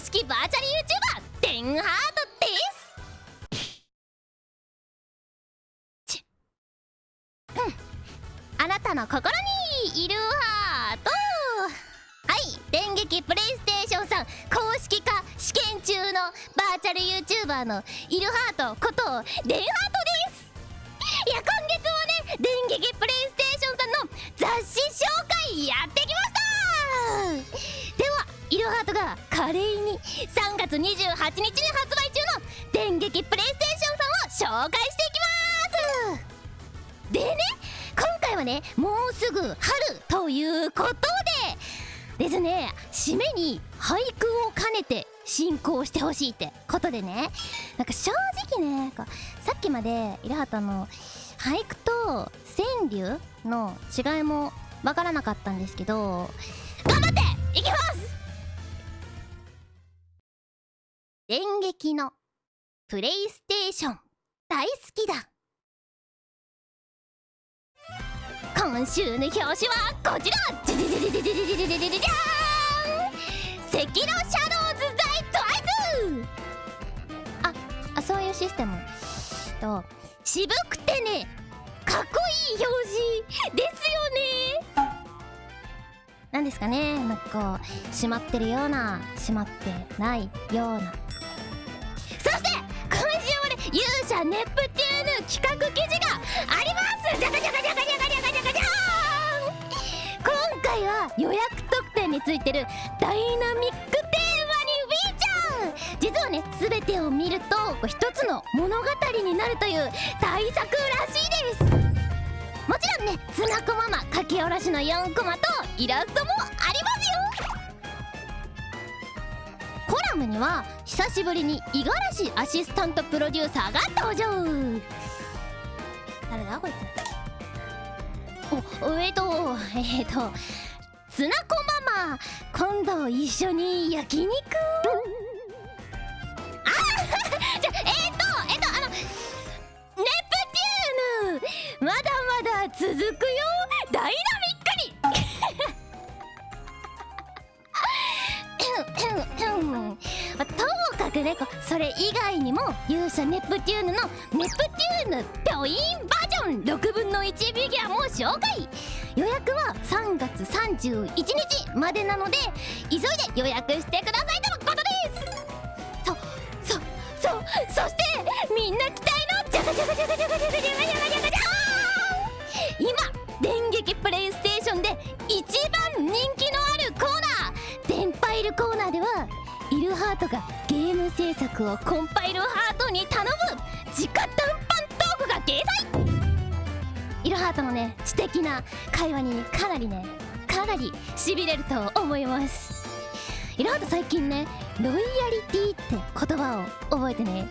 式バーチャル YouTuber デンハートですちうんあなたの心にいるハート。はい電撃プレイステーションさん。公式化試験中のバーチャル YouTuber のイルハートことデンハートです。いや今月もね電撃プレイステーションさんの雑誌紹介やってきましたではイルハートが華麗に3月28日に発売中の電撃プレイステーションさんを紹介していきます。でね今回はねもうすぐ春ということでですね締めに俳句を兼ねて進行してほしいってことでねなんか正直ねさっきまでイルハートの俳句と川柳の違いもわからなかったんですけど電撃のプレイステーション大好きだ。今週の表紙はこちら。じゃじゃじゃじゃじゃじゃじゃじゃじゃじゃじゃん赤色シャドウズ・ザイ・トイズああそういうシステムと渋くてねかっこいい表示ですよねなんですかねなんかこう閉まってるような閉まってないようなネプテューヌ企画記事がありますじゃかじゃかじゃかじゃかじゃかじゃかじゃーん今回は予約特典についてるダイナミックテーマにフィーチャー実はね全てを見ると一つの物語になるという大作らしいですもちろんねつなこママ書き下ろしの4コマとイラストもありラムには久しぶりに五十嵐アシスタントプロデューサーが登場。誰だこいつ？おえっ、ー、とえっ、ー、とツナコママ。今度一緒に焼肉？ともかくねこそれ以外にも勇者ネプテューヌのネプテューヌピョインバージョン6分の1フィギュアも紹介。予約は3月31日までなので急いで予約してくださいとのことです。そそそそしてみんな期待の！ジャカジャカジャカジャカジャカジャカジャカジャカコーナーではイルハートがゲーム制作をコンパイルハートに頼む直談判トークが掲載イルハートのね知的な会話にかなりねかなりしびれると思います。イルハート最近ねロイヤリティって言葉を覚えてね。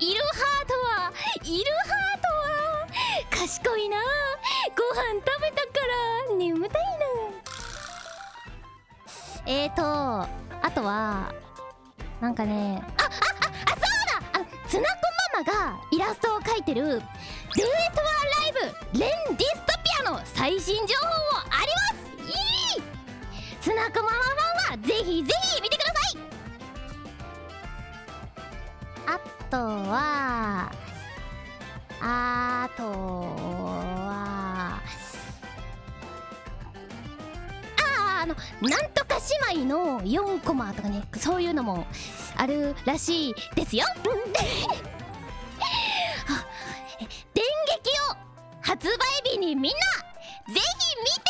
イルハートはイルハートは賢いな。ご飯食べたから眠たいな。えーとあとはなんかねああああそうだ！あつなこママがイラストを描いてる「デートワライブレンディストピア」の最新情報もあります。いい！つなこママファンはぜひぜひとはあとはああのなんとか姉妹の4コマとかねそういうのもあるらしいですよ。電撃を発売日にみんなぜひ見て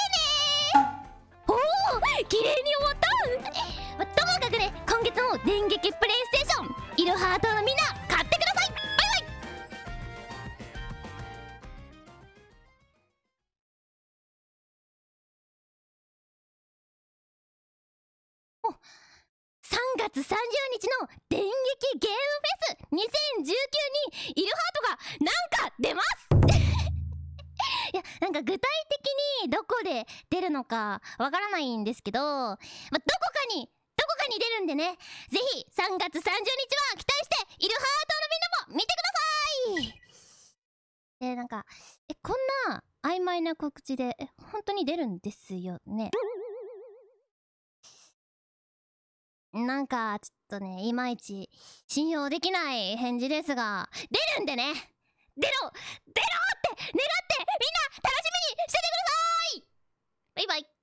ね。おお綺麗に終わった。まともかくね今月も電撃プレイステーションイルハートのみんな3月30日の電撃ゲームフェス2019にイルハートがなんか出ます。いやなんか具体的にどこで出るのかわからないんですけど、ま、どこかにどこかに出るんでね。ぜひ3月30日は期待しているハートのみんなも見てください。でなんかえこんな曖昧な告知でえ本当に出るんですよね。なんか、ちょっとね、いまいち信用できない返事ですが、出るんでね。出ろ！出ろって！願ってみんな楽しみにしててください！バイバイ。